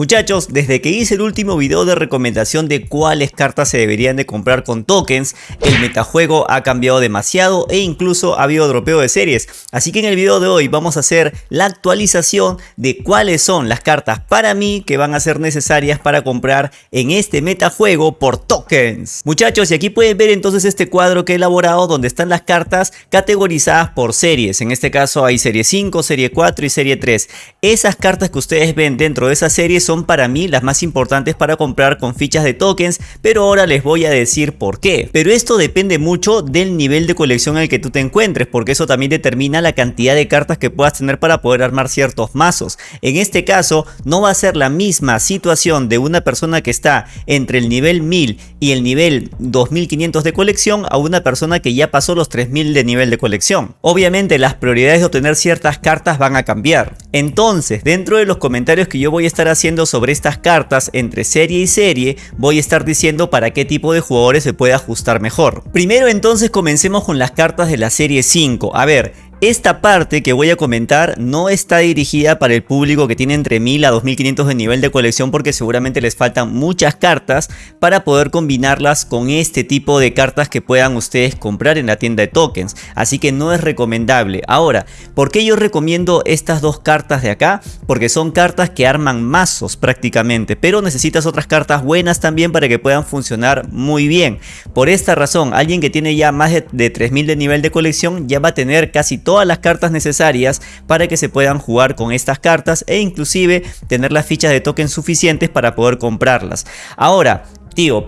Muchachos, desde que hice el último video de recomendación de cuáles cartas se deberían de comprar con tokens, el metajuego ha cambiado demasiado e incluso ha habido dropeo de series. Así que en el video de hoy vamos a hacer la actualización de cuáles son las cartas para mí que van a ser necesarias para comprar en este metajuego por tokens. Muchachos, y aquí pueden ver entonces este cuadro que he elaborado donde están las cartas categorizadas por series. En este caso hay serie 5, serie 4 y serie 3. Esas cartas que ustedes ven dentro de esas series son para mí las más importantes para comprar con fichas de tokens, pero ahora les voy a decir por qué. Pero esto depende mucho del nivel de colección al que tú te encuentres, porque eso también determina la cantidad de cartas que puedas tener para poder armar ciertos mazos. En este caso, no va a ser la misma situación de una persona que está entre el nivel 1000 y el nivel 2500 de colección a una persona que ya pasó los 3000 de nivel de colección. Obviamente las prioridades de obtener ciertas cartas van a cambiar. Entonces, dentro de los comentarios que yo voy a estar haciendo sobre estas cartas entre serie y serie, voy a estar diciendo para qué tipo de jugadores se puede ajustar mejor. Primero entonces comencemos con las cartas de la serie 5. A ver, esta parte que voy a comentar no está dirigida para el público que tiene entre 1000 a 2500 de nivel de colección porque seguramente les faltan muchas cartas para poder combinarlas con este tipo de cartas que puedan ustedes comprar en la tienda de tokens. Así que no es recomendable. Ahora, ¿por qué yo recomiendo estas dos cartas de acá? Porque son cartas que arman mazos prácticamente, pero necesitas otras cartas buenas también para que puedan funcionar muy bien. Por esta razón, alguien que tiene ya más de, 3000 de nivel de colección ya va a tener casi todas las cartas necesarias para que se puedan jugar con estas cartas e inclusive tener las fichas de token suficientes para poder comprarlas. Ahora,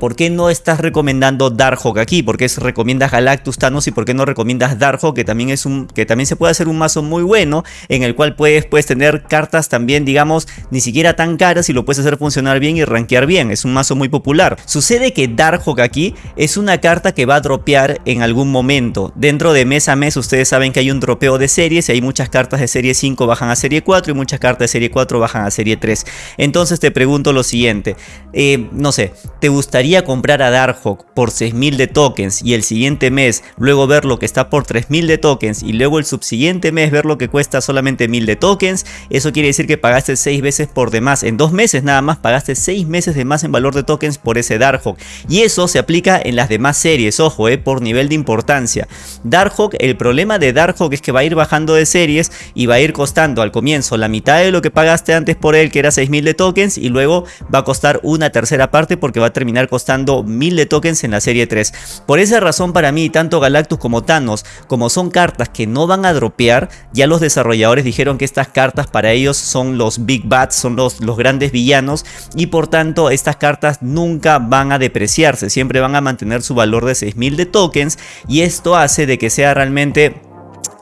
¿por qué no estás recomendando Darkhawk aquí? ¿Por qué recomiendas Galactus Thanos y por qué no recomiendas Darkhawk que también es un que también se puede hacer un mazo muy bueno en el cual puedes, puedes tener cartas también digamos ni siquiera tan caras y lo puedes hacer funcionar bien y rankear bien, es un mazo muy popular. Sucede que Darkhawk aquí es una carta que va a dropear en algún momento. Dentro de mes a mes ustedes saben que hay un dropeo de series y hay muchas cartas de serie 5 bajan a serie 4 y muchas cartas de serie 4 bajan a serie 3. Entonces te pregunto lo siguiente, eh, no sé, ¿te gustaría comprar a Darkhawk por 6000 de tokens y el siguiente mes luego ver lo que está por 3000 de tokens y luego el subsiguiente mes ver lo que cuesta solamente 1000 de tokens, eso quiere decir que pagaste 6 veces por demás. En dos meses nada más pagaste 6 meses de más en valor de tokens por ese Darkhawk. Y eso se aplica en las demás series, ojo, eh, por nivel de importancia. Darkhawk, el problema de Darkhawk es que va a ir bajando de series y va a ir costando al comienzo la mitad de lo que pagaste antes por él, que era 6000 de tokens, y luego va a costar una tercera parte porque va a terminar costando 1000 de tokens en la serie 3. Por esa razón para mí tanto Galactus como Thanos como son cartas que no van a dropear, ya los desarrolladores dijeron que estas cartas para ellos son los Big Bats, son los, los grandes villanos y por tanto estas cartas nunca van a depreciarse, siempre van a mantener su valor de 6000 de tokens y esto hace de que sea realmente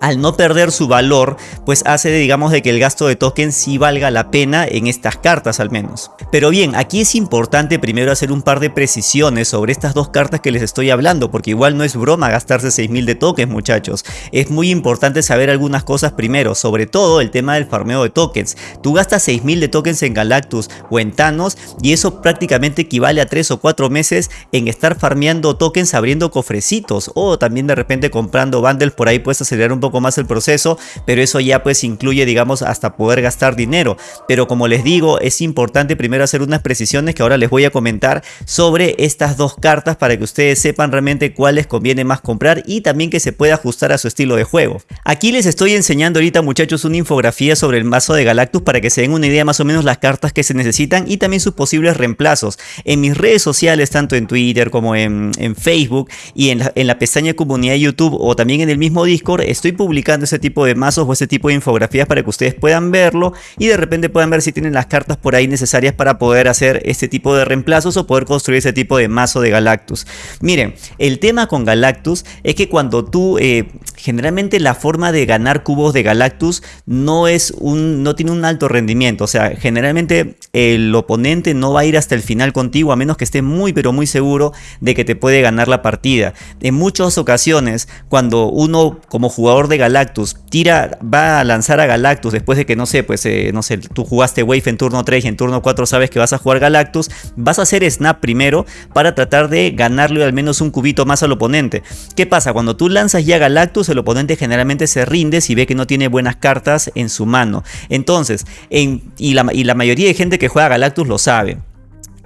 al no perder su valor, pues hace digamos de que el gasto de tokens sí valga la pena en estas cartas al menos. Pero bien, aquí es importante primero hacer un par de precisiones sobre estas dos cartas que les estoy hablando, porque igual no es broma gastarse 6000 de tokens muchachos. Es muy importante saber algunas cosas primero, sobre todo el tema del farmeo de tokens. Tú gastas 6000 de tokens en Galactus o en Thanos y eso prácticamente equivale a 3 o 4 meses en estar farmeando tokens abriendo cofrecitos o también de repente comprando bundles por ahí puedes acelerar un poco más el proceso, pero eso ya pues incluye digamos hasta poder gastar dinero. Pero como les digo, es importante primero hacer unas precisiones que ahora les voy a comentar sobre estas dos cartas para que ustedes sepan realmente cuáles conviene más comprar y también que se pueda ajustar a su estilo de juego. Aquí les estoy enseñando ahorita muchachos una infografía sobre el mazo de Galactus para que se den una idea más o menos las cartas que se necesitan y también sus posibles reemplazos. En mis redes sociales, tanto en Twitter como en, Facebook y en la, en la pestaña comunidad de YouTube o también en el mismo Discord, estoy publicando ese tipo de mazos o ese tipo de infografías para que ustedes puedan verlo y de repente puedan ver si tienen las cartas por ahí necesarias para poder hacer este tipo de reemplazos o poder construir ese tipo de mazo de Galactus. Miren, el tema con Galactus es que cuando tú, eh, generalmente la forma de ganar cubos de Galactus no es un, no tiene un alto rendimiento, o sea, generalmente el oponente no va a ir hasta el final contigo a menos que esté muy pero muy seguro de que te puede ganar la partida. En muchas ocasiones, cuando uno como jugador de Galactus tira, va a lanzar a Galactus después de que no sé, pues eh, no sé, tú jugaste Wave en turno 3 y en turno 4 sabes que vas a jugar Galactus, vas a hacer snap primero para tratar de ganarle al menos un cubito más al oponente. ¿Qué pasa? Cuando tú lanzas ya Galactus, el oponente generalmente se rinde si ve que no tiene buenas cartas en su mano. Entonces, en, y, la, mayoría de gente que juega Galactus lo sabe.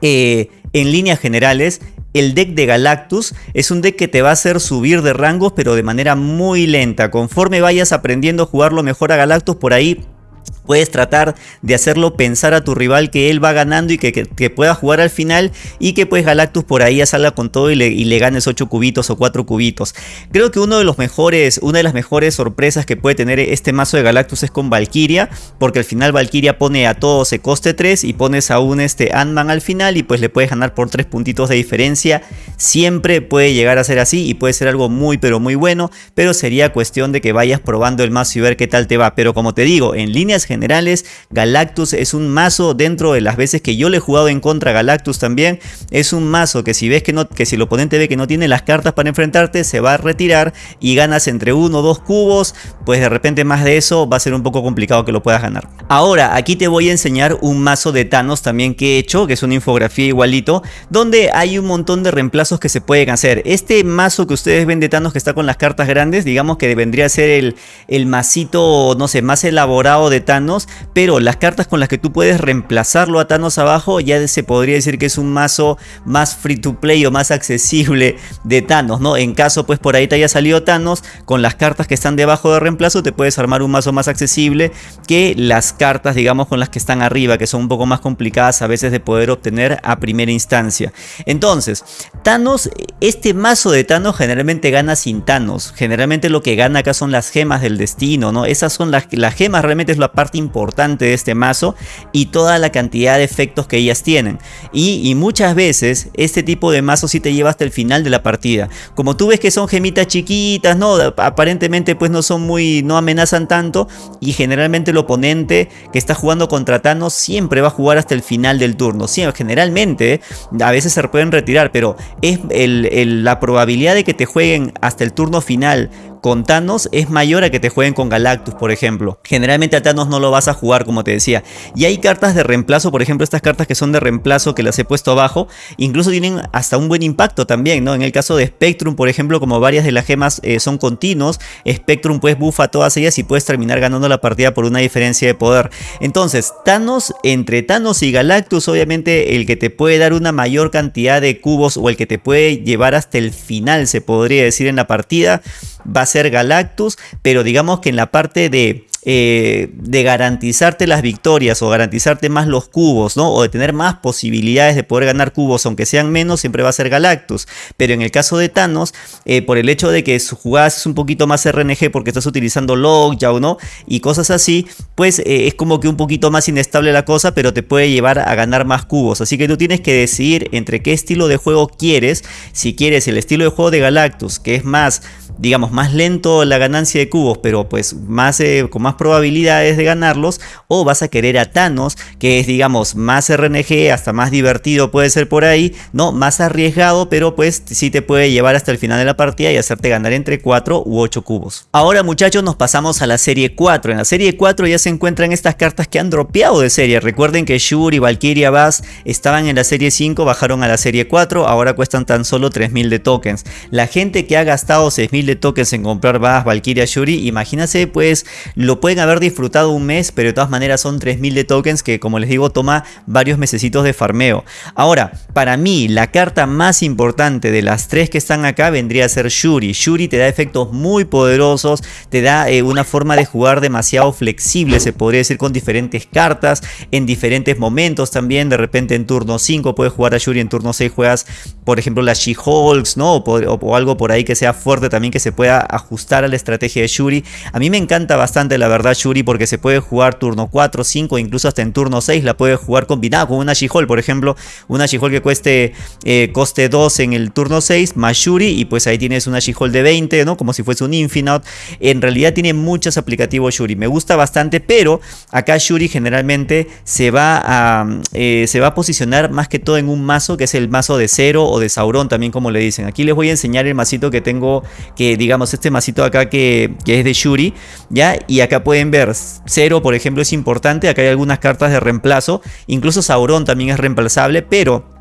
Eh, en líneas generales, el deck de Galactus es un deck que te va a hacer subir de rangos pero de manera muy lenta. Conforme vayas aprendiendo a jugarlo mejor a Galactus por ahí puedes tratar de hacerlo pensar a tu rival que él va ganando y que, pueda jugar al final y que pues Galactus por ahí ya salga con todo y le, ganes 8 cubitos o 4 cubitos. Creo que uno de los mejores, una de las mejores sorpresas que puede tener este mazo de Galactus es con Valkyria, porque al final Valkyria pone a todos se coste 3 y pones a un este Ant-Man al final y pues le puedes ganar por 3 puntitos de diferencia. Siempre puede llegar a ser así y puede ser algo muy pero muy bueno, pero sería cuestión de que vayas probando el mazo y ver qué tal te va. Pero como te digo, en líneas generales, Galactus es un mazo dentro de las veces que yo le he jugado en contra Galactus también. Es un mazo que si ves que, no, que si el oponente ve que no tiene las cartas para enfrentarte, se va a retirar y ganas entre uno o dos cubos, pues de repente más de eso va a ser un poco complicado que lo puedas ganar. Ahora, aquí te voy a enseñar un mazo de Thanos también que he hecho, que es una infografía igualito, donde hay un montón de reemplazos que se pueden hacer. Este mazo que ustedes ven de Thanos que está con las cartas grandes, digamos que vendría a ser el, el masito, no sé, más elaborado de Thanos pero las cartas con las que tú puedes reemplazarlo a Thanos abajo ya se podría decir que es un mazo más free to play o más accesible de Thanos, ¿no? En caso pues por ahí te haya salido Thanos, con las cartas que están debajo de reemplazo te puedes armar un mazo más accesible que las cartas digamos con las que están arriba, que son un poco más complicadas a veces de poder obtener a primera instancia. Entonces, Thanos, este mazo de Thanos generalmente gana sin Thanos, generalmente lo que gana acá son las gemas del destino, ¿no? Esas son las, las gemas realmente es la parte importante de este mazo y toda la cantidad de efectos que ellas tienen. Y, muchas veces este tipo de mazo sí te lleva hasta el final de la partida. Como tú ves que son gemitas chiquitas, ¿no? Aparentemente pues no son muy, no amenazan tanto y generalmente el oponente que está jugando contra Thanos siempre va a jugar hasta el final del turno. Sí, generalmente a veces se pueden retirar, pero es la probabilidad de que te jueguen hasta el turno final con Thanos es mayor a que te jueguen con Galactus, por ejemplo. Generalmente a Thanos no lo vas a jugar, como te decía. Y hay cartas de reemplazo, por ejemplo, estas cartas que son de reemplazo que las he puesto abajo, incluso tienen hasta un buen impacto también, ¿no? En el caso de Spectrum, por ejemplo, como varias de las gemas eh, son continuos, Spectrum pues bufa todas ellas y puedes terminar ganando la partida por una diferencia de poder. Entonces, Thanos, entre Thanos y Galactus, obviamente el que te puede dar una mayor cantidad de cubos o el que te puede llevar hasta el final, se podría decir en la partida, va a ser Galactus, pero digamos que en la parte de eh, de garantizarte las victorias o garantizarte más los cubos, ¿no? O de tener más posibilidades de poder ganar cubos, aunque sean menos, siempre va a ser Galactus. Pero en el caso de Thanos, eh, por el hecho de que su jugada es un poquito más RNG porque estás utilizando o ¿no? Y cosas así, pues eh, es como que un poquito más inestable la cosa, pero te puede llevar a ganar más cubos. Así que tú tienes que decidir entre qué estilo de juego quieres. Si quieres el estilo de juego de Galactus, que es más digamos, más lento la ganancia de cubos, pero pues más, con más probabilidades de ganarlos, o vas a querer a Thanos, que es, digamos, más RNG, hasta más divertido puede ser por ahí, ¿no? Más arriesgado, pero pues sí te puede llevar hasta el final de la partida y hacerte ganar entre 4 u 8 cubos. Ahora muchachos nos pasamos a la serie 4. En la serie 4 ya se encuentran estas cartas que han dropeado de serie. Recuerden que Shuri, Valkyria, Bass estaban en la serie 5, bajaron a la serie 4, ahora cuestan tan solo 3000 de tokens. La gente que ha gastado 6000 de tokens en comprar Bass, Valkyria, Shuri, imagínense pues lo pueden haber disfrutado un mes, pero de todas maneras son 3000 de tokens que como les digo toma varios mesecitos de farmeo. Ahora, para mí la carta más importante de las tres que están acá vendría a ser Shuri. Shuri te da efectos muy poderosos, te da eh, una forma de jugar demasiado flexible, se podría decir con diferentes cartas, en diferentes momentos también, de repente en turno 5 puedes jugar a Shuri, en turno 6 juegas por ejemplo las She-Hulks, ¿no? O, algo por ahí que sea fuerte también que se pueda ajustar a la estrategia de Shuri. A mí me encanta bastante la verdad Shuri porque se puede jugar turno 4, 5, incluso hasta en turno 6 la puede jugar combinada con una She-Hulk, por ejemplo, una She-Hulk que cueste eh, coste 2 en el turno 6 más Shuri y pues ahí tienes una She-Hulk de 20, ¿no? Como si fuese un Infinite. En realidad tiene muchos aplicativos Shuri, me gusta bastante, pero acá Shuri generalmente se va a, eh, se va a posicionar más que todo en un mazo que es el mazo de Cero o de Sauron también como le dicen. Aquí les voy a enseñar el masito que tengo, que digamos este masito acá que, que es de Shuri, ¿ya? Y acá pueden ver, Cero por ejemplo es importante, acá hay algunas cartas de reemplazo, incluso Sauron también es reemplazable, pero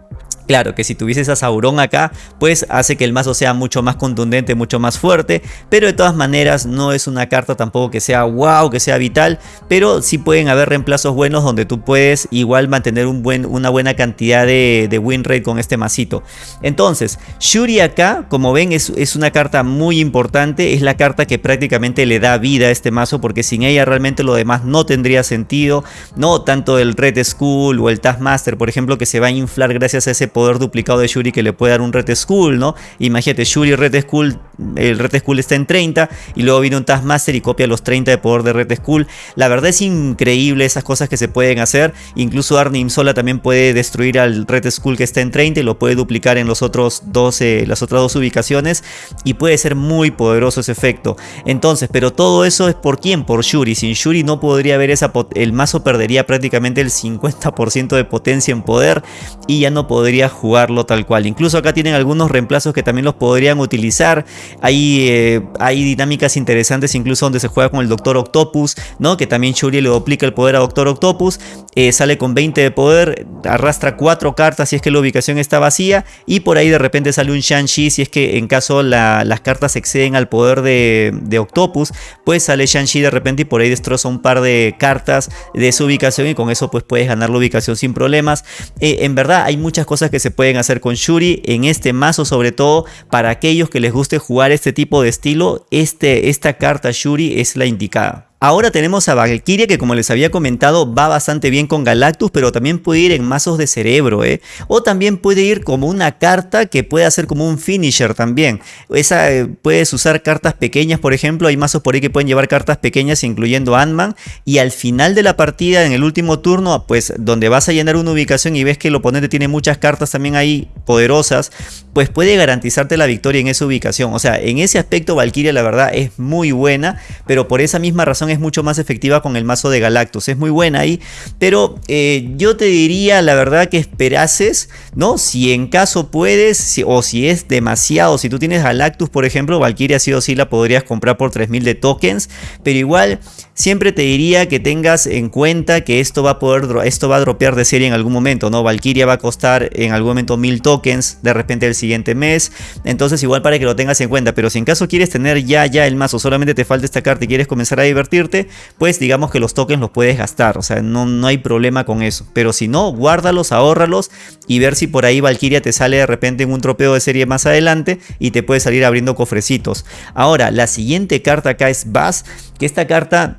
Claro que si tuvieses a Sauron acá, pues hace que el mazo sea mucho más contundente, mucho más fuerte, pero de todas maneras no es una carta tampoco que sea wow, que sea vital, pero sí pueden haber reemplazos buenos donde tú puedes igual mantener una buena cantidad de, win rate con este masito. Entonces, Shuri acá, como ven, es, una carta muy importante, es la carta que prácticamente le da vida a este mazo, porque sin ella realmente lo demás no tendría sentido, no tanto el Red Skull o el Taskmaster, por ejemplo, que se va a inflar gracias a ese poder poder duplicado de Shuri que le puede dar un Red Skull, ¿no? Imagínate, Shuri Red Skull, el Red Skull está en 30 y luego viene un Taskmaster y copia los 30 de poder de Red Skull. La verdad es increíble esas cosas que se pueden hacer. Incluso Arnim Sola también puede destruir al Red Skull que está en 30 y lo puede duplicar en los otros 12, las otras dos ubicaciones y puede ser muy poderoso ese efecto. Entonces, pero todo eso es por quién? Por Shuri. Sin Shuri no podría haber esa el mazo perdería prácticamente el 50% de potencia en poder y ya no podría jugarlo tal cual. Incluso acá tienen algunos reemplazos que también los podrían utilizar. Hay, eh, hay dinámicas interesantes incluso donde se juega con el Doctor Octopus, ¿no? Que también Shuri le duplica el poder a Doctor Octopus. Eh, sale con 20 de poder, arrastra 4 cartas si es que la ubicación está vacía. Y por ahí de repente sale un Shang-Chi si es que en caso las cartas exceden al poder de, Octopus. Pues sale Shang-Chi de repente y por ahí destroza un par de cartas de su ubicación y con eso pues puedes ganar la ubicación sin problemas. Eh, en verdad hay muchas cosas que se pueden hacer con Shuri en este mazo sobre todo para aquellos que les guste jugar este tipo de estilo este, esta carta Shuri es la indicada Ahora tenemos a Valkyria que como les había comentado va bastante bien con Galactus pero también puede ir en mazos de cerebro ¿eh? o también puede ir como una carta que puede hacer como un finisher también. Esa eh, puedes usar cartas pequeñas por ejemplo, hay mazos por ahí que pueden llevar cartas pequeñas incluyendo Ant-Man y al final de la partida en el último turno pues donde vas a llenar una ubicación y ves que el oponente tiene muchas cartas también ahí poderosas pues puede garantizarte la victoria en esa ubicación. O sea en ese aspecto Valkyria la verdad es muy buena pero por esa misma razón es mucho más efectiva con el mazo de Galactus. Es muy buena ahí, pero eh, yo te diría la verdad que esperases, ¿no? Si en caso puedes, o si es demasiado, si tú tienes Galactus, por ejemplo, Valkyria sí o sí la podrías comprar por 3000 de tokens, pero igual siempre te diría que tengas en cuenta que esto va a poder, esto va a dropear de serie en algún momento, ¿no? Valkyria va a costar en algún momento 1000 tokens de repente el siguiente mes, entonces igual para que lo tengas en cuenta, pero si en caso quieres tener ya ya el mazo, solamente te falta esta carta y quieres comenzar a divertirte, pues digamos que los tokens los puedes gastar, o sea, no, no hay problema con eso, pero si no, guárdalos, ahórralos y ver si por ahí Valkyria te sale de repente en un tropeo de serie más adelante y te puede salir abriendo cofrecitos. Ahora, la siguiente carta acá es Bass, que esta carta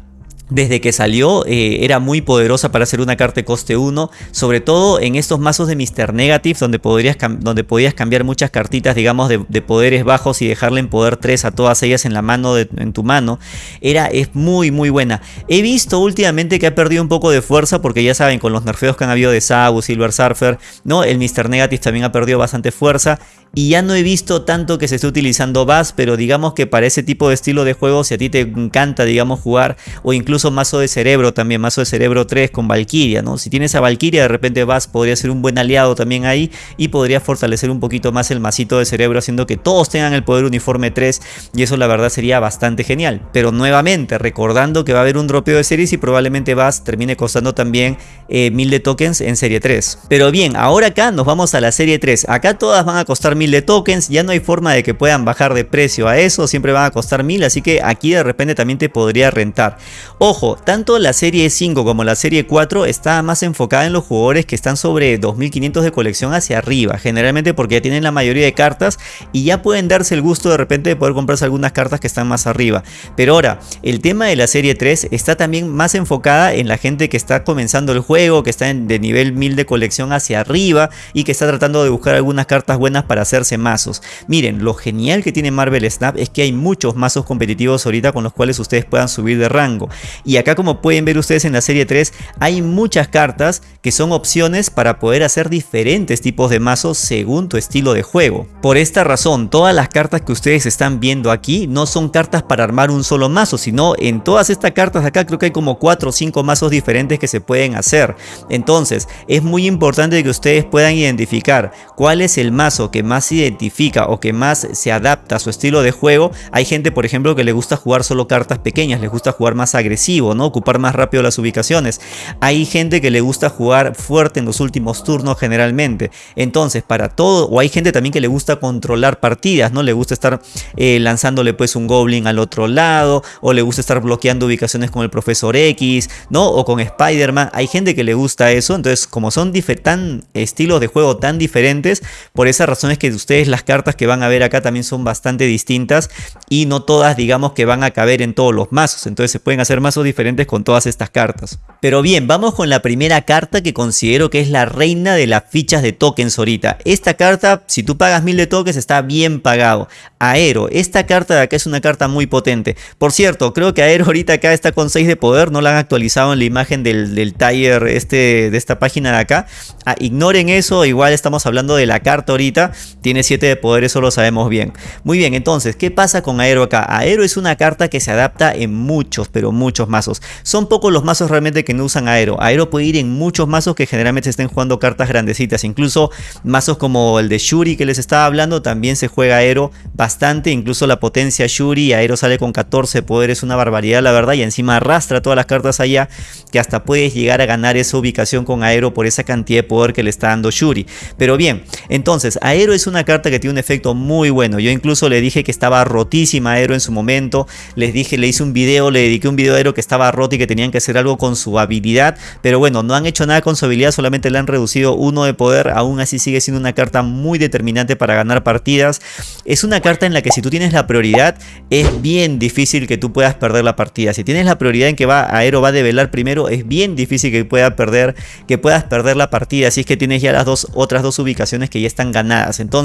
desde que salió eh, era muy poderosa para hacer una carta de coste 1, sobre todo en estos mazos de Mr. Negative donde, podrías donde podías cambiar muchas cartitas digamos de, poderes bajos y dejarle en poder 3 a todas ellas en la mano en tu mano, era, es muy muy buena. He visto últimamente que ha perdido un poco de fuerza porque ya saben con los nerfeos que han habido de Sabu, Silver Surfer, ¿no? el Mr. Negative también ha perdido bastante fuerza y ya no he visto tanto que se esté utilizando Bass, pero digamos que para ese tipo de estilo de juego, si a ti te encanta, digamos, jugar, o incluso mazo de cerebro también, mazo de cerebro 3 con Valkyria, ¿no? Si tienes a Valkyria, de repente Bass podría ser un buen aliado también ahí y podría fortalecer un poquito más el masito de cerebro, haciendo que todos tengan el poder uniforme 3, y eso la verdad sería bastante genial. Pero nuevamente, recordando que va a haber un dropeo de series y probablemente Bass termine costando también eh, 1000 de tokens en serie 3. Pero bien, ahora acá nos vamos a la serie 3. Acá todas van a costar de tokens, ya no hay forma de que puedan bajar de precio a eso, siempre van a costar 1000, así que aquí de repente también te podría rentar. Ojo, tanto la serie 5 como la serie 4 está más enfocada en los jugadores que están sobre 2500 de colección hacia arriba, generalmente porque ya tienen la mayoría de cartas y ya pueden darse el gusto de repente de poder comprarse algunas cartas que están más arriba. Pero ahora, el tema de la serie 3 está también más enfocada en la gente que está comenzando el juego, que está en, de nivel 1000 de colección hacia arriba y que está tratando de buscar algunas cartas buenas para hacer hacerse mazos. Miren, lo genial que tiene Marvel Snap es que hay muchos mazos competitivos ahorita con los cuales ustedes puedan subir de rango. Y acá como pueden ver ustedes en la serie 3, hay muchas cartas que son opciones para poder hacer diferentes tipos de mazos según tu estilo de juego. Por esta razón, todas las cartas que ustedes están viendo aquí no son cartas para armar un solo mazo, sino en todas estas cartas de acá creo que hay como 4 o 5 mazos diferentes que se pueden hacer. Entonces, es muy importante que ustedes puedan identificar cuál es el mazo que más se identifica o que más se adapta a su estilo de juego. Hay gente, por ejemplo, que le gusta jugar solo cartas pequeñas, les gusta jugar más agresivo, ¿no? Ocupar más rápido las ubicaciones. Hay gente que le gusta jugar fuerte en los últimos turnos generalmente. Entonces, para todo, o hay gente también que le gusta controlar partidas, ¿no? Le gusta estar eh, lanzándole pues un Goblin al otro lado, o le gusta estar bloqueando ubicaciones con el Profesor X, ¿no? O con Spider-Man. Hay gente que le gusta eso, entonces como son tan estilos de juego tan diferentes, por esa razón es que ustedes las cartas que van a ver acá también son bastante distintas y no todas digamos que van a caber en todos los mazos, entonces se pueden hacer mazos diferentes con todas estas cartas. Pero bien, vamos con la primera carta que considero que es la reina de las fichas de tokens ahorita. Esta carta, si tú pagas mil de tokens, está bien pagado. Aero, esta carta de acá es una carta muy potente. Por cierto, creo que Aero ahorita acá está con 6 de poder, no la han actualizado en la imagen del, del tire este, de esta página de acá. Ah, ignoren eso, igual estamos hablando de la carta ahorita, tiene 7 de poder, eso lo sabemos bien. Muy bien, entonces, ¿qué pasa con Aero acá? Aero es una carta que se adapta en muchos, pero muchos mazos. Son pocos los mazos realmente que no usan Aero. Aero puede ir en muchos mazos que generalmente estén jugando cartas grandecitas, incluso mazos como el de Shuri que les estaba hablando, también se juega Aero bastante, incluso la potencia Shuri, Aero sale con 14 poder, es una barbaridad la verdad, y encima arrastra todas las cartas allá, que hasta puedes llegar a ganar esa ubicación con Aero por esa cantidad de poder que le está dando Shuri. Pero bien, entonces, Aero es una carta que tiene un efecto muy bueno, yo incluso le dije que estaba rotísima Aero en su momento, les dije, le hice un video, le dediqué un video a Aero que estaba roto y que tenían que hacer algo con su habilidad, pero bueno, no han hecho nada con su habilidad, solamente le han reducido uno de poder, aún así sigue siendo una carta muy determinante para ganar partidas. Es una carta en la que si tú tienes la prioridad, es bien difícil que tú puedas perder la partida. Si tienes la prioridad en que va Aero va a develar primero, es bien difícil que pueda perder, que puedas perder la partida. Si es que tienes ya las dos otras dos ubicaciones que ya están ganadas. Entonces,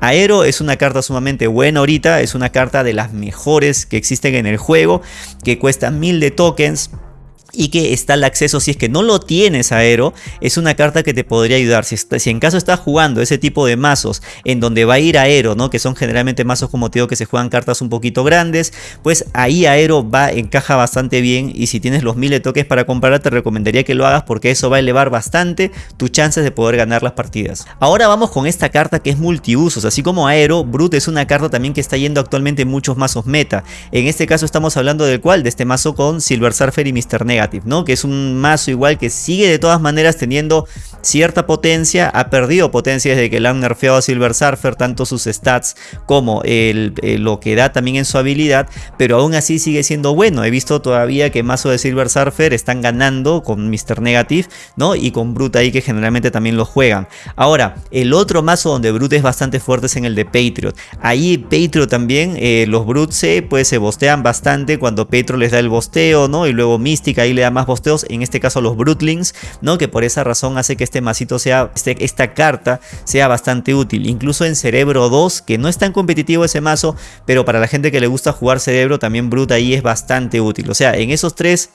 Aero es una carta sumamente buena ahorita, es una carta de las mejores que existen en el juego, que cuesta mil de tokens y que está el acceso si es que no lo tienes aero es una carta que te podría ayudar. Si, en caso estás jugando ese tipo de mazos en donde va a ir aero no que son generalmente mazos como te digo que se juegan cartas un poquito grandes pues ahí aero va encaja bastante bien y si tienes los mil de toques para comprar te recomendaría que lo hagas porque eso va a elevar bastante tus chances de poder ganar las partidas. Ahora vamos con esta carta que es multiusos. Así como aero Brute es una carta también que está yendo actualmente en muchos mazos meta. En este caso estamos hablando del cual de este mazo con Silver Surfer y Mr. Que es un mazo igual que sigue de todas maneras teniendo cierta potencia, ha perdido potencia desde que le han nerfeado a Silver Surfer, tanto sus stats como el, lo que da también en su habilidad, pero aún así sigue siendo bueno. He visto todavía que mazo de Silver Surfer están ganando con Mr. Negative, ¿no? Y con Brute ahí que generalmente también lo juegan. Ahora, el otro mazo donde Brute es bastante fuerte es en el de Patriot. Ahí Patriot también, eh, los Brute se, pues, se bostean bastante cuando Patriot les da el bosteo, ¿no? Y luego Mística le da más bosteos, en este caso los Brutlings, ¿no? Que por esa razón hace que este masito sea, este, esta carta sea bastante útil. Incluso en Cerebro 2, que no es tan competitivo ese mazo, pero para la gente que le gusta jugar Cerebro, también Brut ahí es bastante útil. O sea, en esos tres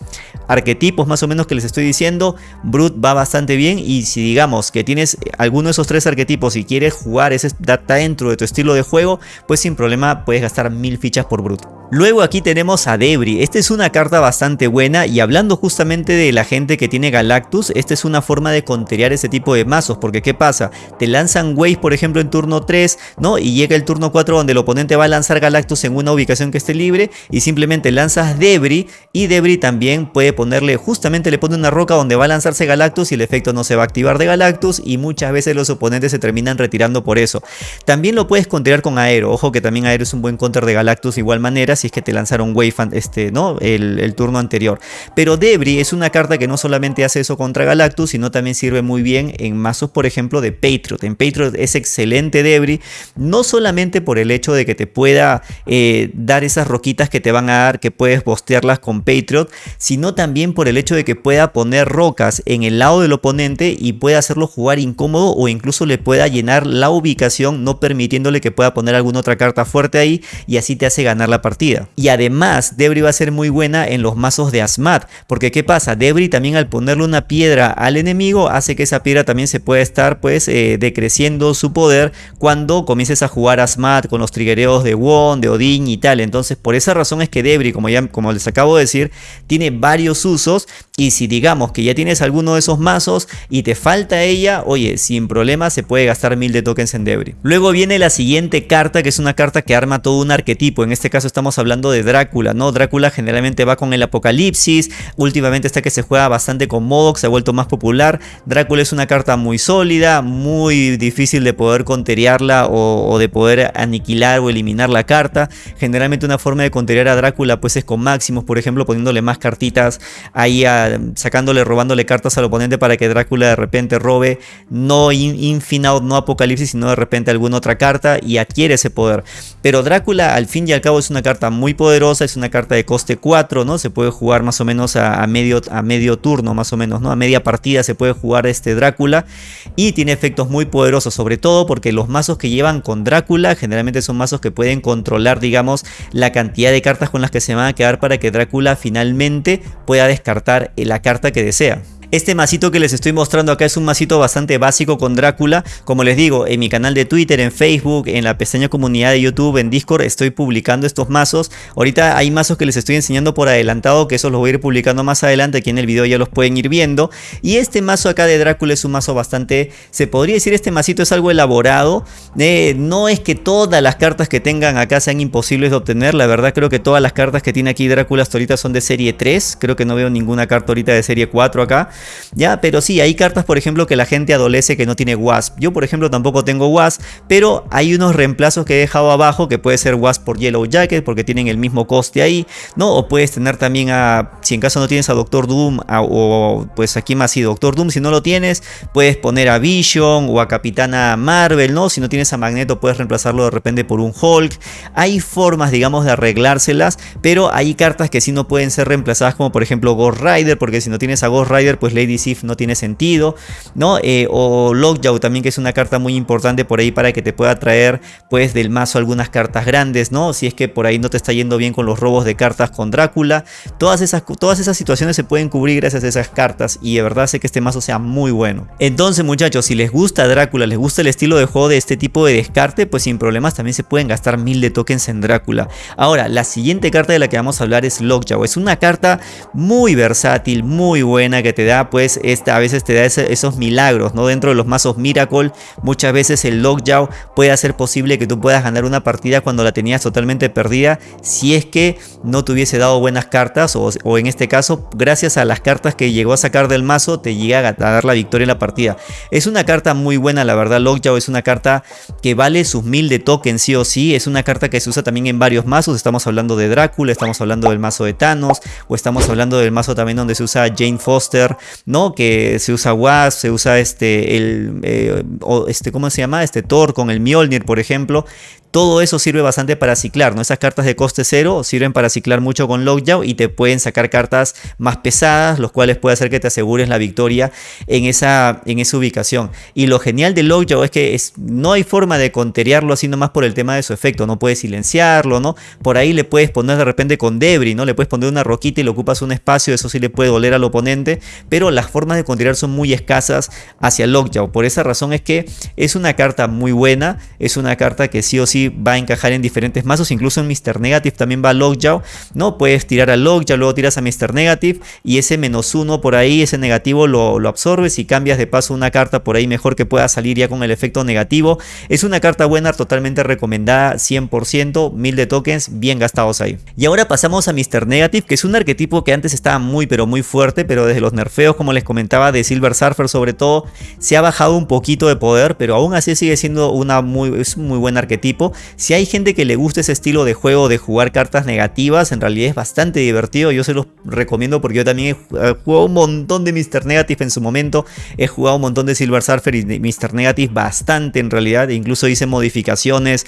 arquetipos más o menos que les estoy diciendo, Brut va bastante bien. Y si digamos que tienes alguno de esos tres arquetipos y quieres jugar ese data dentro de tu estilo de juego, pues sin problema puedes gastar mil fichas por Brut. Luego aquí tenemos a Debris, esta es una carta bastante buena y justamente de la gente que tiene Galactus, esta es una forma de conterear ese tipo de mazos, porque ¿qué pasa? Te lanzan Waves por ejemplo en turno 3, ¿no? Y llega el turno 4 donde el oponente va a lanzar Galactus en una ubicación que esté libre y simplemente lanzas Debris y Debris también puede ponerle, justamente le pone una roca donde va a lanzarse Galactus y el efecto no se va a activar de Galactus y muchas veces los oponentes se terminan retirando por eso. También lo puedes conterear con Aero, ojo que también Aero es un buen counter de Galactus de igual manera si es que te lanzaron Wave este, ¿no? El, turno anterior. Pero Debris es una carta que no solamente hace eso contra Galactus, sino también sirve muy bien en mazos, por ejemplo, de Patriot. En Patriot es excelente Debris, no solamente por el hecho de que te pueda eh, dar esas roquitas que te van a dar, que puedes bostearlas con Patriot, sino también por el hecho de que pueda poner rocas en el lado del oponente y pueda hacerlo jugar incómodo o incluso le pueda llenar la ubicación, no permitiéndole que pueda poner alguna otra carta fuerte ahí y así te hace ganar la partida. Y además, Debris va a ser muy buena en los mazos de Asmat, porque ¿qué pasa? Debris también al ponerle una piedra al enemigo hace que esa piedra también se pueda estar pues eh, decreciendo su poder cuando comiences a jugar Asmat con los triggereos de Won, de Odin y tal. Entonces por esa razón es que Debris, como, ya, como les acabo de decir, tiene varios usos y si digamos que ya tienes alguno de esos mazos y te falta ella, oye, sin problema se puede gastar mil de tokens en Debris. Luego viene la siguiente carta, que es una carta que arma todo un arquetipo. En este caso estamos hablando de Drácula, ¿no? Drácula generalmente va con el apocalipsis. Últimamente está que se juega bastante con Modoc, se ha vuelto más popular. Drácula es una carta muy sólida, muy difícil de poder conteriarla o, de poder aniquilar o eliminar la carta. Generalmente una forma de conteriar a Drácula pues es con máximos, por ejemplo, poniéndole más cartitas ahí sacándole, robándole cartas al oponente para que Drácula de repente robe no Infinout, no Apocalipsis, sino de repente alguna otra carta y adquiere ese poder. Pero Drácula al fin y al cabo es una carta muy poderosa, es una carta de coste 4, ¿no? Se puede jugar más o menos a, medio, a medio turno, más o menos, ¿no? A media partida se puede jugar este Drácula y tiene efectos muy poderosos, sobre todo porque los mazos que llevan con Drácula generalmente son mazos que pueden controlar, digamos, la cantidad de cartas con las que se van a quedar para que Drácula finalmente pueda descartar la carta que desea. Este masito que les estoy mostrando acá es un masito bastante básico con Drácula. Como les digo, en mi canal de Twitter, en Facebook, en la pestaña comunidad de YouTube, en Discord, estoy publicando estos mazos. Ahorita hay mazos que les estoy enseñando por adelantado, que eso los voy a ir publicando más adelante. Aquí en el video ya los pueden ir viendo. Y este mazo acá de Drácula es un mazo bastante, se podría decir este masito es algo elaborado. Eh, no es que todas las cartas que tengan acá sean imposibles de obtener. La verdad creo que todas las cartas que tiene aquí Drácula hasta ahorita son de serie 3. Creo que no veo ninguna carta ahorita de serie 4 acá. Ya, pero sí, hay cartas, por ejemplo, que la gente adolece que no tiene Wasp. Yo, por ejemplo, tampoco tengo Wasp, pero hay unos reemplazos que he dejado abajo que puede ser Wasp por Yellow Jacket porque tienen el mismo coste ahí, ¿no? O puedes tener también a, si en caso no tienes a Doctor Doom, o pues aquí más sí, Doctor Doom, si no lo tienes, puedes poner a Vision o a Capitana Marvel, ¿no? Si no tienes a Magneto, puedes reemplazarlo de repente por un Hulk. Hay formas, digamos, de arreglárselas, pero hay cartas que sí no pueden ser reemplazadas, como por ejemplo Ghost Rider, porque si no tienes a Ghost Rider, pues Lady Sif no tiene sentido, ¿no? Eh, o Lockjaw también que es una carta muy importante por ahí para que te pueda traer pues del mazo algunas cartas grandes, ¿no? Si es que por ahí no te está yendo bien con los robos de cartas con Drácula, todas esas, todas esas situaciones se pueden cubrir gracias a esas cartas y de verdad sé que este mazo sea muy bueno. Entonces muchachos, si les gusta Drácula, les gusta el estilo de juego de este tipo de descarte, pues sin problemas también se pueden gastar mil de tokens en Drácula. Ahora, la siguiente carta de la que vamos a hablar es Lockjaw, es una carta muy versátil, muy buena que te da pues a veces te da esos milagros, ¿no? Dentro de los mazos Miracle, muchas veces el Lockjaw puede hacer posible que tú puedas ganar una partida cuando la tenías totalmente perdida, si es que no te hubiese dado buenas cartas, o, en este caso, gracias a las cartas que llegó a sacar del mazo, te llega a, dar la victoria en la partida. Es una carta muy buena, la verdad, Lockjaw es una carta que vale sus mil de token sí o sí, es una carta que se usa también en varios mazos, estamos hablando de Drácula, estamos hablando del mazo de Thanos, o estamos hablando del mazo también donde se usa Jane Foster, ¿no? Que se usa Wasp, se usa este, el, eh, este, ¿cómo se llama? Este Thor con el Mjolnir, por ejemplo. Todo eso sirve bastante para ciclar, ¿no? Esas cartas de coste cero sirven para ciclar mucho con Lockjaw y te pueden sacar cartas más pesadas, los cuales puede hacer que te asegures la victoria en esa, en esa ubicación. Y lo genial de Lockjaw es que es, no hay forma de conteriarlo así nomás por el tema de su efecto, no puedes silenciarlo, ¿no? Por ahí le puedes poner de repente con Debris, ¿no? Le puedes poner una roquita y le ocupas un espacio, eso sí le puede doler al oponente, pero las formas de conteriar son muy escasas hacia Lockjaw. Por esa razón es que es una carta muy buena, es una carta que sí o sí va a encajar en diferentes mazos, incluso en Mr. Negative también va Lockjaw, ¿no? Puedes tirar a Lockjaw, luego tiras a Mr. Negative y ese menos uno por ahí, ese negativo lo, absorbes y cambias de paso una carta por ahí mejor que pueda salir ya con el efecto negativo. Es una carta buena, totalmente recomendada, 100%, mil de tokens bien gastados ahí. Y ahora pasamos a Mr. Negative, que es un arquetipo que antes estaba muy pero muy fuerte, pero desde los nerfeos, como les comentaba, de Silver Surfer sobre todo, se ha bajado un poquito de poder, pero aún así sigue siendo una muy, es un muy buen arquetipo. Si hay gente que le gusta ese estilo de juego de jugar cartas negativas, en realidad es bastante divertido. Yo se los recomiendo porque yo también he jugado un montón de Mr. Negative en su momento. He jugado un montón de Silver Surfer y Mr. Negative bastante en realidad. Incluso hice modificaciones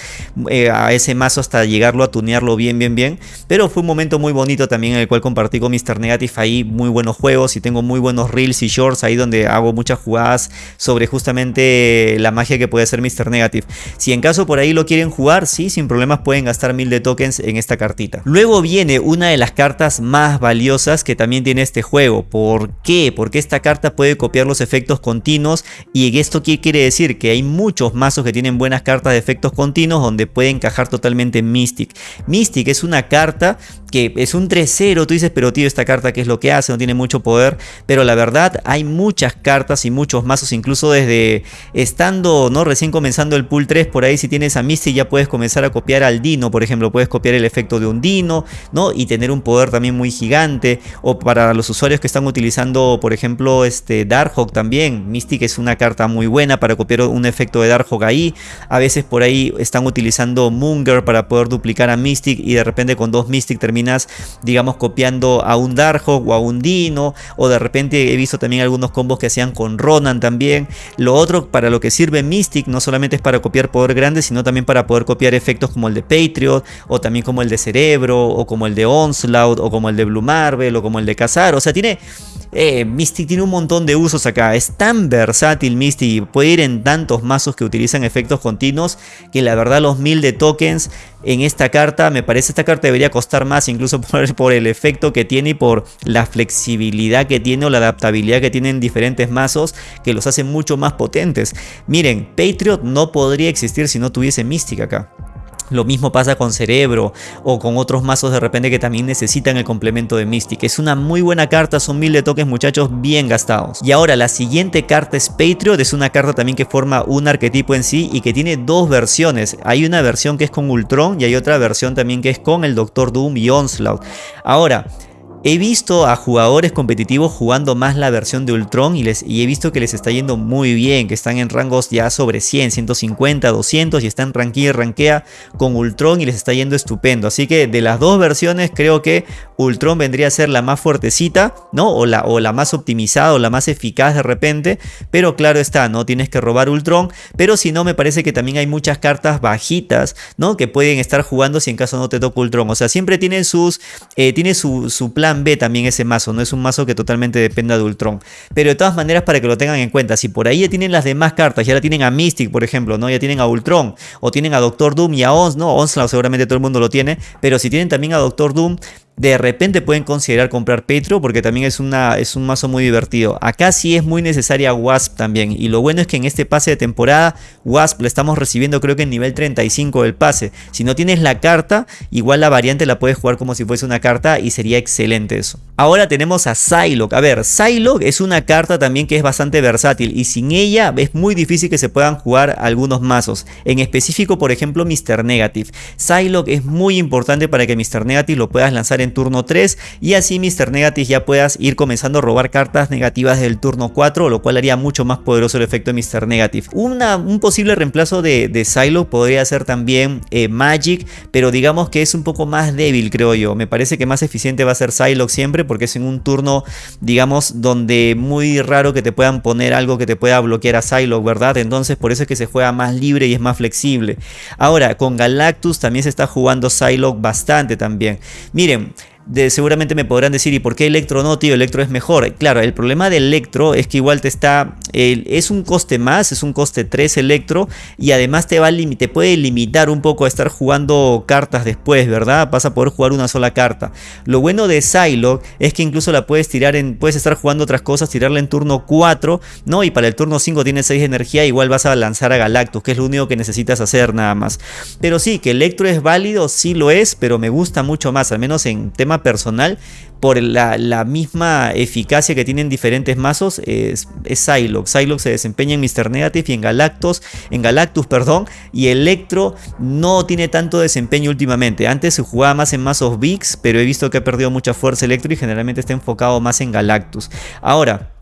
eh, a ese mazo hasta llegarlo a tunearlo bien, bien, bien. Pero fue un momento muy bonito también en el cual compartí con Mr. Negative ahí muy buenos juegos y tengo muy buenos reels y shorts ahí donde hago muchas jugadas sobre justamente la magia que puede ser Mr. Negative. Si en caso por ahí lo quieren jugar, sí, sin problemas pueden gastar mil de tokens en esta cartita. Luego viene una de las cartas más valiosas que también tiene este juego. ¿Por qué? Porque esta carta puede copiar los efectos continuos y esto qué quiere decir que hay muchos mazos que tienen buenas cartas de efectos continuos donde puede encajar totalmente Mystic. Mystic es una carta que es un 3-0, tú dices, pero tío, esta carta qué es lo que hace, no tiene mucho poder, pero la verdad hay muchas cartas y muchos mazos, incluso desde estando, ¿no? Recién comenzando el pool 3, por ahí si tienes a Misty ya puedes comenzar a copiar al Dino, por ejemplo, puedes copiar el efecto de un Dino, ¿no? Y tener un poder también muy gigante, o para los usuarios que están utilizando, por ejemplo, este Darkhawk también, Mystic es una carta muy buena para copiar un efecto de Darkhawk ahí, a veces por ahí están utilizando Munger para poder duplicar a Mystic y de repente con dos Mystic terminan digamos, copiando a un Darkhawk o a un Dino, o de repente he visto también algunos combos que hacían con Ronan también. Lo otro, para lo que sirve Mystic, no solamente es para copiar poder grande, sino también para poder copiar efectos como el de Patriot, o también como el de Cerebro, o como el de Onslaught, o como el de Blue Marvel, o como el de Cazar. O sea, tiene eh, Mystic tiene un montón de usos acá. Es tan versátil Mystic. Puede ir en tantos mazos que utilizan efectos continuos. Que la verdad los mil de tokens en esta carta. Me parece esta carta debería costar más. Incluso por, el efecto que tiene y por la flexibilidad que tiene o la adaptabilidad que tienen diferentes mazos. Que los hace mucho más potentes. Miren, Patriot no podría existir si no tuviese Mystic acá. Lo mismo pasa con Cerebro o con otros mazos de repente que también necesitan el complemento de Mystic. Es una muy buena carta, son mil de toques muchachos bien gastados. Y ahora la siguiente carta es Patriot, es una carta también que forma un arquetipo en sí y que tiene dos versiones. Hay una versión que es con Ultron y hay otra versión también que es con el Doctor Doom y Onslaught. Ahora, He visto a jugadores competitivos jugando más la versión de Ultron y, les, y he visto que les está yendo muy bien, que están en rangos ya sobre 100, 150, 200 y están ranquea y ranquea con Ultron y les está yendo estupendo. Así que de las dos versiones creo que Ultron vendría a ser la más fuertecita, ¿no? O la, o la más optimizada o la más eficaz de repente, pero claro está, no tienes que robar Ultron, pero si no me parece que también hay muchas cartas bajitas, ¿no? Que pueden estar jugando si en caso no te toca Ultron. O sea, siempre tiene, sus, eh, tiene su, su plan B también ese mazo, no es un mazo que totalmente dependa de Ultron. Pero de todas maneras para que lo tengan en cuenta, si por ahí ya tienen las demás cartas, ya la tienen a Mystic por ejemplo, ¿no? ya tienen a Ultron, o tienen a Doctor Doom y a Ons, ¿no? Onslaught seguramente todo el mundo lo tiene, pero si tienen también a Doctor Doom, de repente pueden considerar comprar Petro porque también es, una, es un mazo muy divertido. Acá sí es muy necesaria Wasp también y lo bueno es que en este pase de temporada Wasp la estamos recibiendo creo que en nivel 35 del pase. Si no tienes la carta, igual la variante la puedes jugar como si fuese una carta y sería excelente eso. Ahora tenemos a Psylocke. A ver, Psylocke es una carta también que es bastante versátil y sin ella es muy difícil que se puedan jugar algunos mazos. En específico, por ejemplo, Mr. Negative. Psylocke es muy importante para que Mr. Negative lo puedas lanzar en turno 3 y así Mr. Negative ya puedas ir comenzando a robar cartas negativas del turno 4, lo cual haría mucho más poderoso el efecto de Mr. Negative. Una, un posible reemplazo de, de Psylocke podría ser también eh, Magic, pero digamos que es un poco más débil creo yo. Me parece que más eficiente va a ser Psylocke siempre porque es en un turno digamos donde muy raro que te puedan poner algo que te pueda bloquear a Psylocke, ¿verdad? Entonces por eso es que se juega más libre y es más flexible. Ahora con Galactus también se está jugando Psylocke bastante también. Miren, seguramente me podrán decir, ¿y por qué Electro no, tío? Electro es mejor. Claro, el problema de Electro es que igual te está, es un coste más, es un coste 3 Electro y además te, va te puede limitar un poco a estar jugando cartas después, ¿verdad? Vas a poder jugar una sola carta. Lo bueno de Psylocke es que incluso la puedes tirar en, puedes estar jugando otras cosas, tirarla en turno 4, ¿no? Y para el turno 5 tienes 6 de energía, igual vas a lanzar a Galactus, que es lo único que necesitas hacer nada más. Pero sí, que Electro es válido, sí lo es, pero me gusta mucho más, al menos en personal por la, misma eficacia que tienen diferentes mazos es, es. Psylocke se desempeña en Mr. Negative y en Galactus, en Galactus, perdón, y Electro no tiene tanto desempeño últimamente. Antes se jugaba más en mazos VIX, pero he visto que ha perdido mucha fuerza Electro y generalmente está enfocado más en Galactus. Ahora,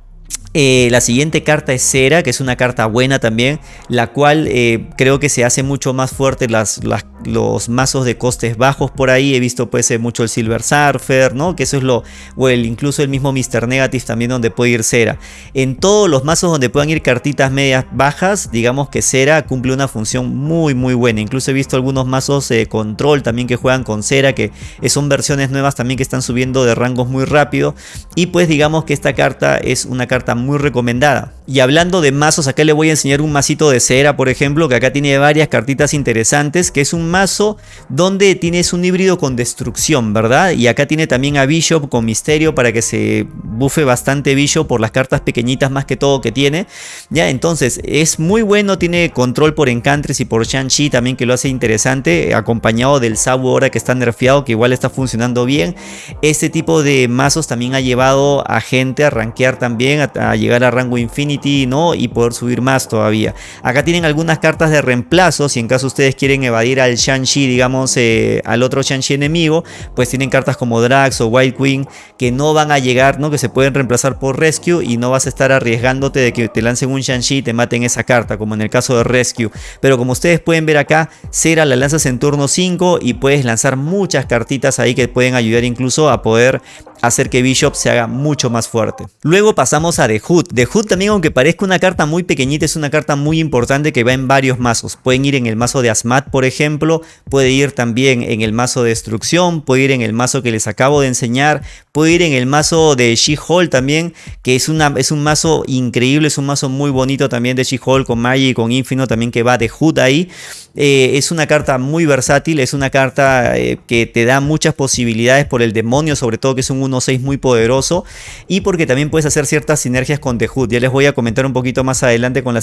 Eh, la siguiente carta es Cera, que es una carta buena también, la cual eh, creo que se hace mucho más fuerte las, los mazos de costes bajos por ahí. He visto pues eh, mucho el Silver Surfer, ¿no? Que eso es lo, o el, incluso el mismo Mr. Negative también donde puede ir Cera. En todos los mazos donde puedan ir cartitas medias bajas, digamos que Cera cumple una función muy muy buena. Incluso he visto algunos mazos de control también que juegan con Cera, que son versiones nuevas también que están subiendo de rangos muy rápido. Y pues digamos que esta carta es una carta muy muy recomendada. Y hablando de mazos, acá le voy a enseñar un masito de cera, por ejemplo, que acá tiene varias cartitas interesantes, que es un mazo donde tienes un híbrido con destrucción, ¿verdad? Y acá tiene también a Bishop con misterio para que se bufe bastante Bishop por las cartas pequeñitas más que todo que tiene. Ya, entonces es muy bueno, tiene control por Encantres y por Shang-Chi también que lo hace interesante, acompañado del Sabu ahora que está nerfeado, que igual está funcionando bien. Este tipo de mazos también ha llevado a gente a rankear también, a llegar a rango Infinity, ¿no? Y poder subir más todavía. Acá tienen algunas cartas de reemplazo, si en caso ustedes quieren evadir al Shang-Chi, digamos, eh, al otro Shang-Chi enemigo, pues tienen cartas como Drax o White Queen que no van a llegar, ¿no? Que se pueden reemplazar por Rescue y no vas a estar arriesgándote de que te lancen un Shang-Chi y te maten esa carta, como en el caso de Rescue. Pero como ustedes pueden ver acá, Cera la lanzas en turno 5 y puedes lanzar muchas cartitas ahí que pueden ayudar incluso a poder hacer que Bishop se haga mucho más fuerte. Luego pasamos a The Hood. The Hood también aunque parezca una carta muy pequeñita es una carta muy importante que va en varios mazos. Pueden ir en el mazo de Asmat por ejemplo, puede ir también en el mazo de Destrucción, puede ir en el mazo que les acabo de enseñar, puede ir en el mazo de She-Hulk también, que es, una, es un mazo increíble, es un mazo muy bonito también de She-Hulk con Magic y con Infinite también que va de Hood ahí. Eh, es una carta muy versátil, es una carta eh, que te da muchas posibilidades por el demonio, sobre todo que es un 1-6 muy poderoso y porque también puedes hacer ciertas sinergias con The Hood. Ya les voy a comentar un poquito más adelante con,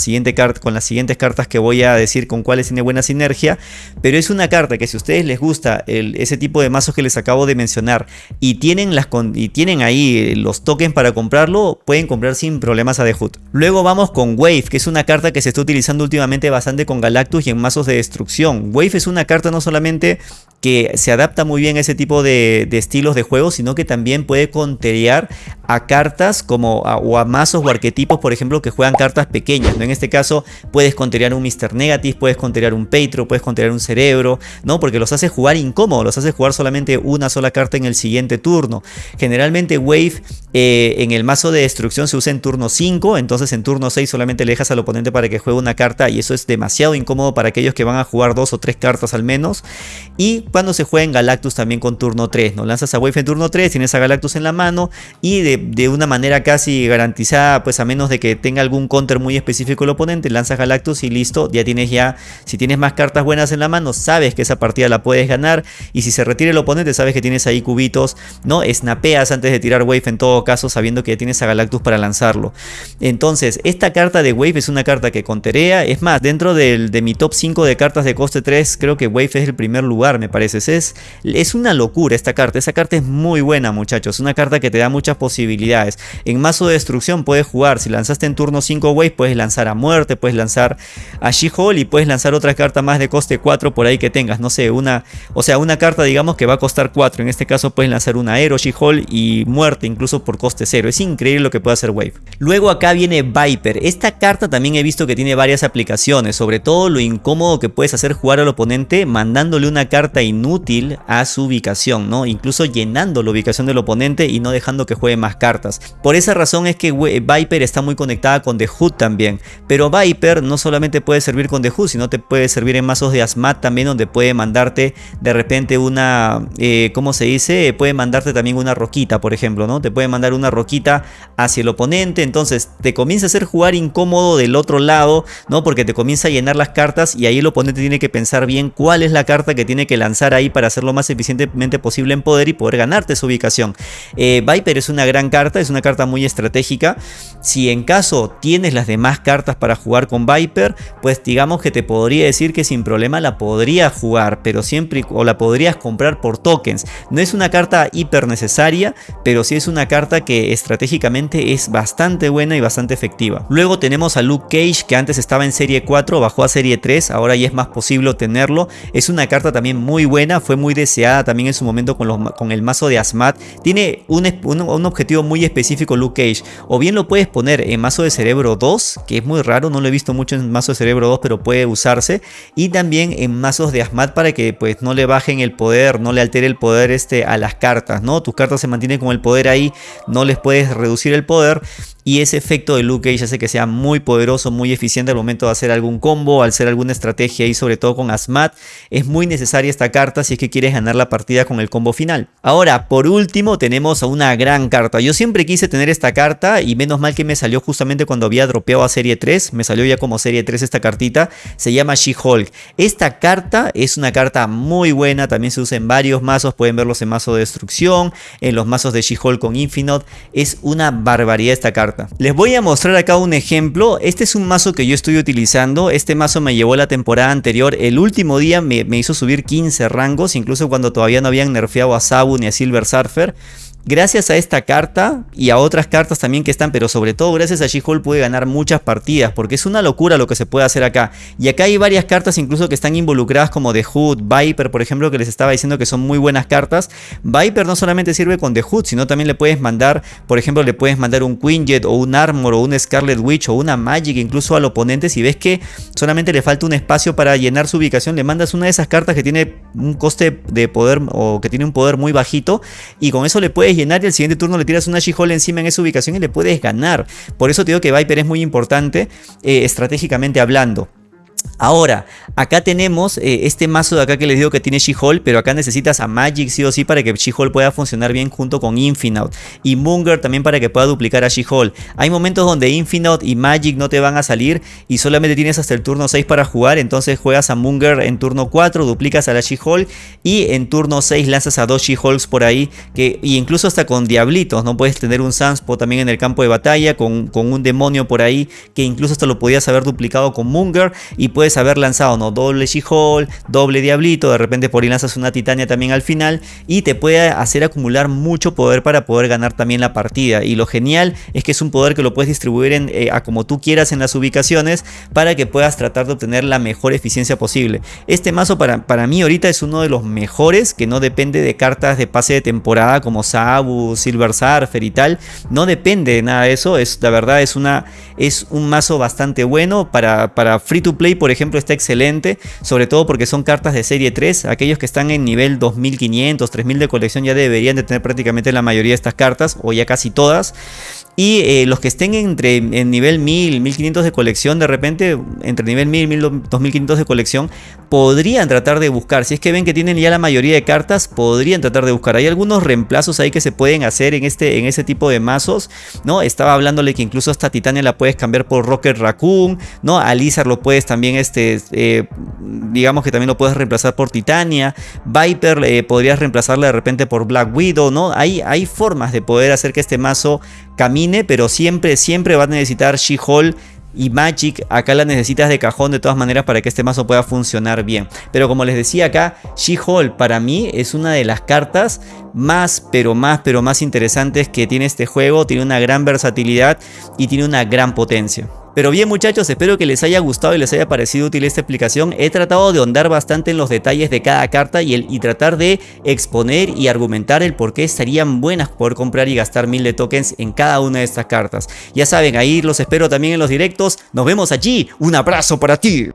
con las siguientes cartas que voy a decir con cuáles tiene buena sinergia, pero es una carta que si a ustedes les gusta ese tipo de mazos que les acabo de mencionar y tienen, las y tienen ahí los tokens para comprarlo, pueden comprar sin problemas a The Hood. Luego vamos con Wave, que es una carta que se está utilizando últimamente bastante con Galactus y en mazos de destrucción. Wave es una carta no solamente que se adapta muy bien a ese tipo de, estilos de juego, sino que también puede conterear a cartas como a, o a mazos o arquetipos, por ejemplo, que juegan cartas pequeñas. En este caso puedes conterear un Mr. Negative, puedes conterear un Petro, puedes conterear un Cerebro, ¿no? porque los hace jugar incómodo, los hace jugar solamente una sola carta en el siguiente turno. Generalmente Wave eh, en el mazo de destrucción se usa en turno 5, entonces en turno 6 solamente le dejas al oponente para que juegue una carta y eso es demasiado incómodo para aquellos que van a jugar dos o tres cartas al menos. Y cuando se juega en Galactus también con turno 3, ¿no? Lanzas a Wave en turno 3, tienes a Galactus en la mano y de, una manera casi garantizada, pues a menos de que tenga algún counter muy específico el oponente, lanzas Galactus y listo, ya tienes ya, si tienes más cartas buenas en la mano, sabes que esa partida la puedes ganar y si se retira el oponente, sabes que tienes ahí cubitos, ¿no? Snapeas antes de tirar Wave en todo caso, sabiendo que ya tienes a Galactus para lanzarlo. Entonces, esta carta de Wave es una carta que conterea, es más, dentro de mi top 5 de cartas de coste 3, creo que Wave es el primer lugar, me parece es, es una locura esta carta. Esta carta es muy buena, muchachos. Una carta que te da muchas posibilidades. En mazo de destrucción puedes jugar. Si lanzaste en turno 5 Wave, puedes lanzar a muerte, puedes lanzar a She-Hulk y puedes lanzar otra carta más de coste 4 por ahí que tengas. No sé, una. O sea, una carta, digamos, que va a costar 4. En este caso puedes lanzar una Aero, She-Hulk y muerte, incluso por coste 0. Es increíble lo que puede hacer Wave. Luego acá viene Viper. Esta carta también he visto que tiene varias aplicaciones. Sobre todo lo incómodo que puedes hacer jugar al oponente mandándole una carta inútil a su ubicación, ¿no? Incluso llenando la ubicación del oponente y no dejando que juegue más cartas. Por esa razón es que Viper está muy conectada con The Hood también. Pero Viper no solamente puede servir con The Hood, sino te puede servir en mazos de Asmat también donde puede mandarte de repente una, eh, ¿cómo se dice? Puede mandarte también una roquita, por ejemplo, ¿no? Te puede mandar una roquita hacia el oponente, entonces te comienza a hacer jugar incómodo del otro lado, ¿no? Porque te comienza a llenar las cartas y ahí el oponente tiene que pensar bien cuál es la carta que tiene que lanzar ahí para hacerlo lo más eficientemente posible en poder y poder ganarte su ubicación. Eh, Viper es una gran carta, es una carta muy estratégica. Si en caso tienes las demás cartas para jugar con Viper, pues digamos que te podría decir que sin problema la podrías jugar, pero siempre o la podrías comprar por tokens. No es una carta hiper necesaria, pero sí es una carta que estratégicamente es bastante buena y bastante efectiva. Luego tenemos a Luke Cage que antes estaba en serie 4, bajó a serie 3, ahora ya es más posible obtenerlo. Es una carta también muy buena, fue muy deseada también en su momento con, el mazo de Asmat. Tiene un, objetivo muy específico Luke Cage. O bien lo puedes poner en mazo de cerebro 2, que es muy raro, no lo he visto mucho en mazo de cerebro 2, pero puede usarse. Y también en mazos de Asmat para que pues no le bajen el poder, no le altere el poder este, a las cartas, ¿no? Tus cartas se mantienen con el poder ahí, no les puedes reducir el poder y ese efecto de Luke Cage hace que sea muy poderoso, muy eficiente al momento de hacer algún combo, al hacer alguna estrategia y sobre todo con Asmat. Es muy necesaria esta carta si es que quieres ganar la partida con el combo final. Ahora, por último, tenemos a una gran carta. Yo siempre quise tener esta carta y menos mal que me salió justamente cuando había dropeado a serie 3. Me salió ya como serie 3 esta cartita. Se llama She-Hulk. Esta carta es una carta muy buena. También se usa en varios mazos. Pueden verlos en mazo de destrucción, en los mazos de She-Hulk con Infinite. Es una barbaridad esta carta. Les voy a mostrar acá un ejemplo. Este es un mazo que yo estoy utilizando. Este mazo me llevó la temporada anterior. El último día me, me hizo subir 15 rangos, incluso cuando todavía no habían nerfeado a Sabu ni a Silver Surfer. Gracias a esta carta y a otras cartas también que están, pero sobre todo gracias a She-Hulk puede ganar muchas partidas, porque es una locura lo que se puede hacer acá. Y acá hay varias cartas incluso que están involucradas como The Hood, Viper por ejemplo, que les estaba diciendo que son muy buenas cartas. Viper no solamente sirve con The Hood, sino también le puedes mandar, por ejemplo, le puedes mandar un Quinjet o un Armor o un Scarlet Witch o una Magic incluso al oponente. Si ves que solamente le falta un espacio para llenar su ubicación, le mandas una de esas cartas que tiene un coste de poder o que tiene un poder muy bajito y con eso le puedes llenar y el siguiente turno le tiras una she encima en esa ubicación y le puedes ganar. Por eso te digo que Viper es muy importante eh, estratégicamente hablando. Ahora, acá tenemos eh, este mazo de acá que les digo que tiene She-Hulk, pero acá necesitas a Magic sí o sí para que She-Hulk pueda funcionar bien junto con Infinite. Y Munger también para que pueda duplicar a She-Hulk. Hay momentos donde Infinite y Magic no te van a salir y solamente tienes hasta el turno 6 para jugar, entonces juegas a Munger en turno 4, duplicas a la She-Hulk y en turno 6 lanzas a dos She-Hulks por ahí, que y incluso hasta con Diablitos, ¿no? Puedes tener un Sunspo también en el campo de batalla, con, con un demonio por ahí, que incluso hasta lo podías haber duplicado con Munger y puedes haber lanzado no doble She-Hulk, doble Diablito, de repente por ahí lanzas una Titania también al final y te puede hacer acumular mucho poder para poder ganar también la partida. Y lo genial es que es un poder que lo puedes distribuir en, eh, a como tú quieras en las ubicaciones para que puedas tratar de obtener la mejor eficiencia posible. Este mazo para, para mí ahorita es uno de los mejores que no depende de cartas de pase de temporada como Sabu, Silver Surfer y tal. No depende de nada de eso. Es, la verdad es, una, es un mazo bastante bueno para, para free to play por ejemplo está excelente, sobre todo porque son cartas de serie 3, aquellos que están en nivel 2500, 3000 de colección ya deberían de tener prácticamente la mayoría de estas cartas, o ya casi todas. Y eh, los que estén entre en nivel 1000, 1500 de colección, de repente, entre nivel 1000 y 2500 de colección, podrían tratar de buscar. Si es que ven que tienen ya la mayoría de cartas, podrían tratar de buscar. Hay algunos reemplazos ahí que se pueden hacer en este, en ese tipo de mazos. ¿no? Estaba hablándole que incluso hasta Titania la puedes cambiar por Rocket Raccoon. ¿no? A Lizard lo puedes también, este, eh, digamos que también lo puedes reemplazar por Titania. Viper eh, podrías reemplazarla de repente por Black Widow. ¿no? Hay, hay formas de poder hacer que este mazo camine, pero siempre, siempre va a necesitar She-Hulk y Magic acá la necesitas de cajón de todas maneras para que este mazo pueda funcionar bien. Pero como les decía acá, She-Hulk para mí es una de las cartas más, pero más, pero más interesantes que tiene este juego. Tiene una gran versatilidad y tiene una gran potencia. Pero bien muchachos, espero que les haya gustado y les haya parecido útil esta explicación. He tratado de ahondar bastante en los detalles de cada carta y, el, y tratar de exponer y argumentar el por qué estarían buenas poder comprar y gastar mil de tokens en cada una de estas cartas. Ya saben, ahí los espero también en los directos. Nos vemos allí. Un abrazo para ti.